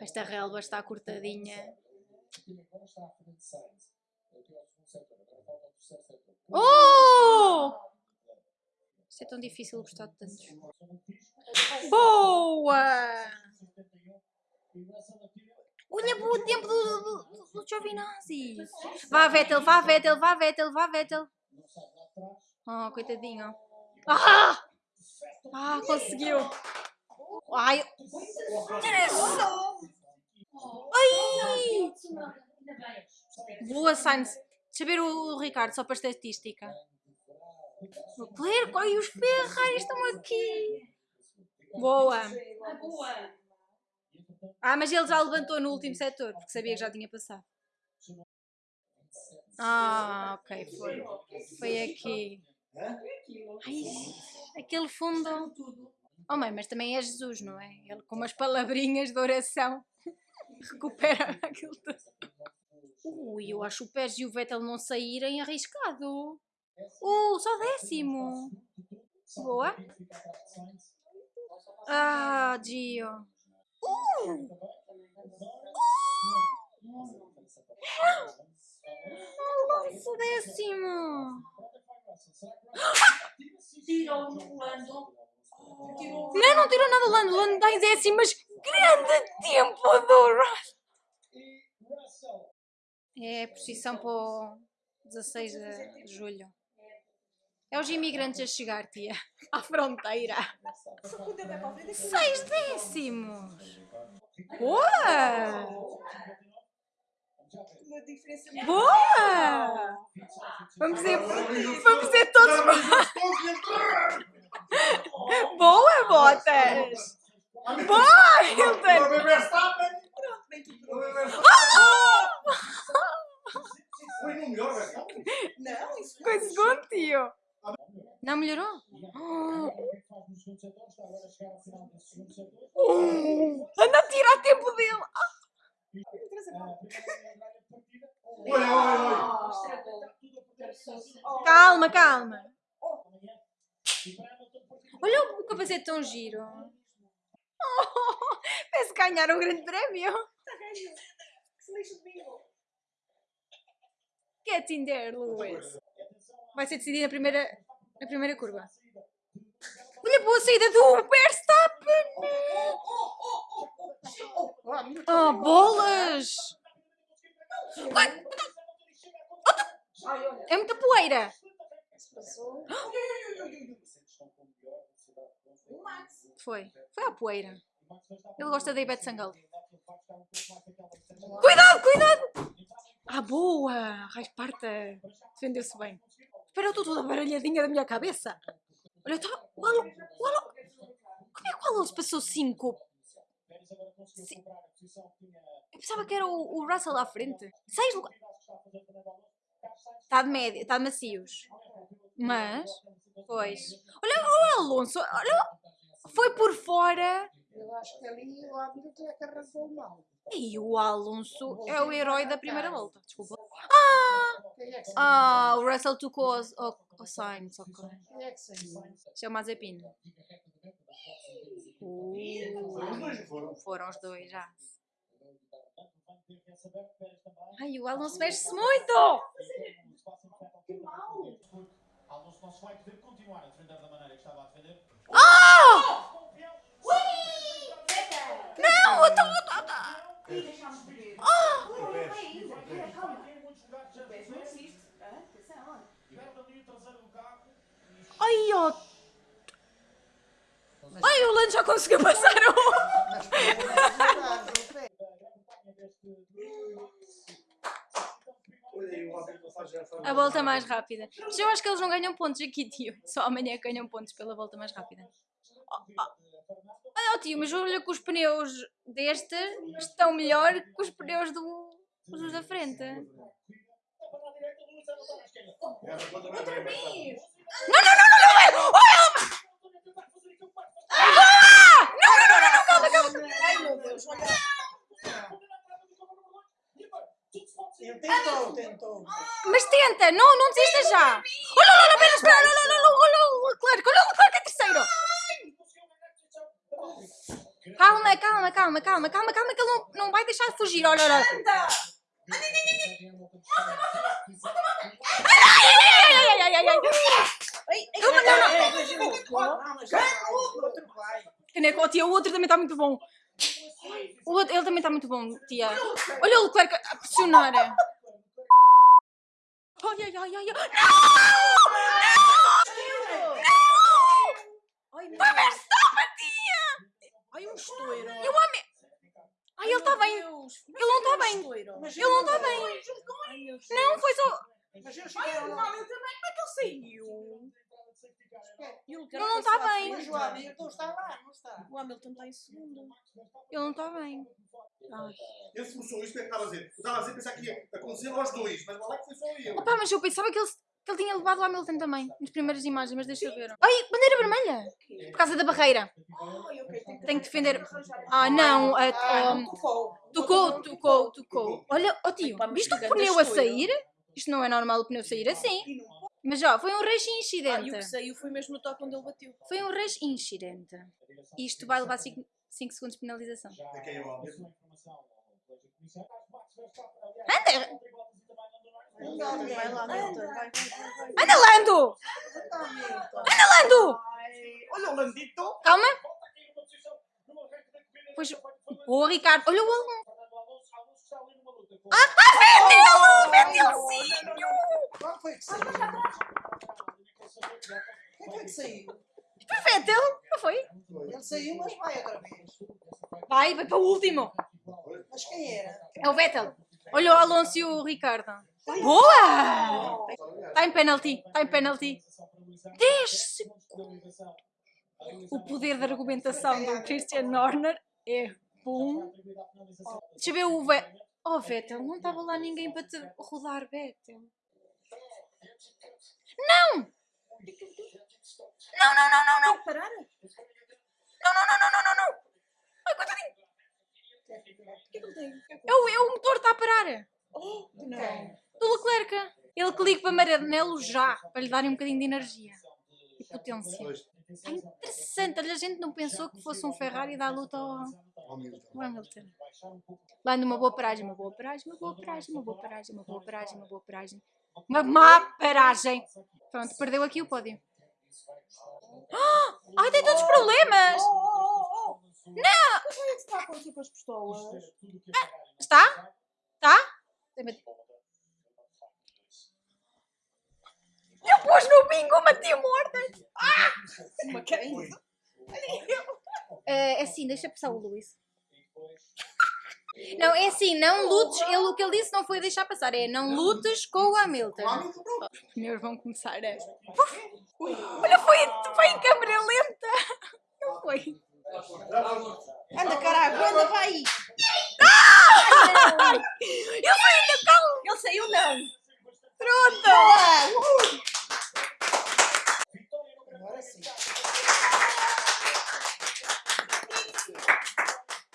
Esta relva está cortadinha. Oh! Isto é tão difícil gostar de tantos. Boa! Olha o tempo do, do, do, do Giovinazzi. Vá Vettel, vá Vettel, vá Vettel, vá Vettel. Oh, coitadinho. Ah! Ah, conseguiu. Ai. Ai! Boa, Sainz. Deixa ver o, Ricardo, só para estatística. O Leclerc, ai, os Ferrari estão aqui. Boa. Ah, mas ele já levantou no último setor, porque sabia que já tinha passado. Ah, ok, foi. Foi aqui. Ai, aquele fundo. Oh mãe, mas também é Jesus, não é? Ele com umas palavrinhas de oração recupera aquilo tudo. Ui, eu acho o Pérez e o Vettel não saírem arriscado. Uh, só décimo. Boa. Ah, Gio. Uh! Alonso décimo. Tirou o. Tirou Não, tirou nada o Lando. O Lando em décimo, mas grande tempo do Russell. É posição para o 16 de julho. É os imigrantes a chegar, tia. À fronteira. A é Seis décimos. Boa! Uma diferença muito Boa! Vamos ver, vamos ver todos. Boa, Botas! Boa, Hilton! Tudo pronto. Foi no melhor, Verstappen. Não, isso Com segundo, tio. Não melhorou? Oh, anda a tirar tempo dele. Olha, olha, olha. Oh, Calma, calma. Olha o capacete tão giro. Oh, parece ganhar um grande prémio. está. Que in there, Lewis. Vai ser decidido na primeira, na primeira curva. Olha boa saída do Verstappen. Oh, bolas. É muita poeira. Se passou. O Max. Foi. Foi a poeira. Ele gosta da Ivete Sangalo. Cuidado, cuidado! Ah, boa! Rasparta! Defendeu-se bem. Espera, eu estou toda baralhadinha da minha cabeça. Olha, está... O Alonso... Como é que o Alonso passou 5? Eu pensava que era o, o Russell à frente. 6 lugares. Está de média, está de macios. Mas... Pois... Olha o Alonso, olha... Foi por fora... Eu acho que ali o árbitro é que arrasou mal. E o Alonso é o herói da primeira volta. Desculpa. É saiu? Ah, o Russell tocou ao, ao Sainz. Quem é que saiu? Isto é o Mazepin. Uh, foram os dois já. Ai, o Alonso mexe-se muito! Que mal. Alonso não se vai poder continuar a defender da maneira que estava a defender. Oh! Eita. Não, eu estou... Ver. Ah! Ui, ui, ui. Ai, ó... Ai, o Lando já conseguiu passar o pé. Olha aí, o árbitro faz já A volta mais rápida. Mas eu acho que eles não ganham pontos aqui, tio. Só amanhã ganham pontos pela volta mais rápida. Oh, oh. Olha, oh, tio, mas olha que os pneus deste estão melhor que os pneus do, dos da frente. Outra vez. Não, não, não, não, não, é! Olha! Ah! Não, não, não, não, não, calma, calma! Ai meu Deus, olha. Ele tentou, tentou. Mas tenta, não, não desista já! Olha, olha, olha, espera, espera, olha, olha, olha, olha o Leclerc, olha o Leclerc é terceiro! Calma, calma, calma, calma, calma, calma, que ele não, não vai deixar de fugir. Olha, olha. Anda! Ai, ai, ai, ai, ai, ai. Ai, ai, Calma, não, Não, oh, tia, o outro também está muito bom. O outro, ele também está muito bom, tia. Olha o Leclerc a pressionar. Ai, ai, ai, ai, ai. Ai, meu Vai Deus. Verstappen, tia! Ai, um estouro. E o homem... Ai, ele está bem. Ele não está bem. Estouro. Mas Ele não está eu- bem. Ai. Não, foi só... Mas eu cheguei ao Não, eu também. Como é que ele saiu? Ele não está bem. Mas o Hamilton está lá, não está? O Hamilton está em segundo. Ele não está bem. Ai. Ele forçou isto, é que estava a dizer? Estava a dizer, pensar que ia acontecer aos dois, mas lá que foi só eu. Opa, mas eu pensava que ele, que ele tinha levado o Hamilton também, nas primeiras imagens, mas deixa eu ver. Ai, bandeira vermelha! Por causa da barreira. Tenho Tem que defender. Ah, não. a- Ah, a- não tocou. tocou, tocou, tocou. Olha, ó tio, Opa, mas viste o pneu a sair? Isto não é normal o pneu sair assim. E. Mas ó, foi um race Ah, e o incidente. que saiu foi mesmo no toque onde ele bateu. Foi um race incidente. Isto vai levar 5 segundos de penalização. É. Anda! Anda, Lando! Anda, Lando! Olha o Landito. Calma. Pois, boa, Ricardo. Olha o Alonso. Ah, Vettel! Vettelzinho! Qual foi que saiu? Quem foi que saiu? Foi Vettel, não foi? Ele saiu, mas vai outra vez. Vai, vai para o último. Mas quem era? É o Vettel. Olha o Alonso e o Ricardo. Boa! Está em penalty, está em penalty. 10 segundos. O poder de argumentação do Christian Horner é bom. Deixa eu ver o Vettel. Oh, Vettel, não estava lá ninguém para te rodar, Vettel. Não! Não, não, não, não, não. Parar? Não, não, não, não, não, não, não. Ai, coitadinho. O que é que ele tem? É o, o motor está a parar. Oh, não. Do Leclerc. Ele clica para Maranello já, para lhe darem um bocadinho de energia e potência. É interessante, a gente não pensou que fosse um Ferrari dar luta ao, ao Hamilton. Lá numa boa paragem, uma boa paragem, uma boa paragem, uma boa paragem, uma boa paragem, uma boa paragem. Uma má paragem. Pronto, perdeu aqui o pódio. Ah! Ai, tem todos os problemas! Não! O que é que está a acontecer com as pistolas? Está? Está? Eu pus no bingo uma tia morta! Uma quem? É assim, deixa passar o Luís. Não, é assim, não lutes. Ele, o que ele disse não foi deixar passar, é não lutes com o Hamilton. Os pneus vão começar a. Olha, foi, foi em câmera lenta! Não foi? Anda, caralho, anda, vai! Ele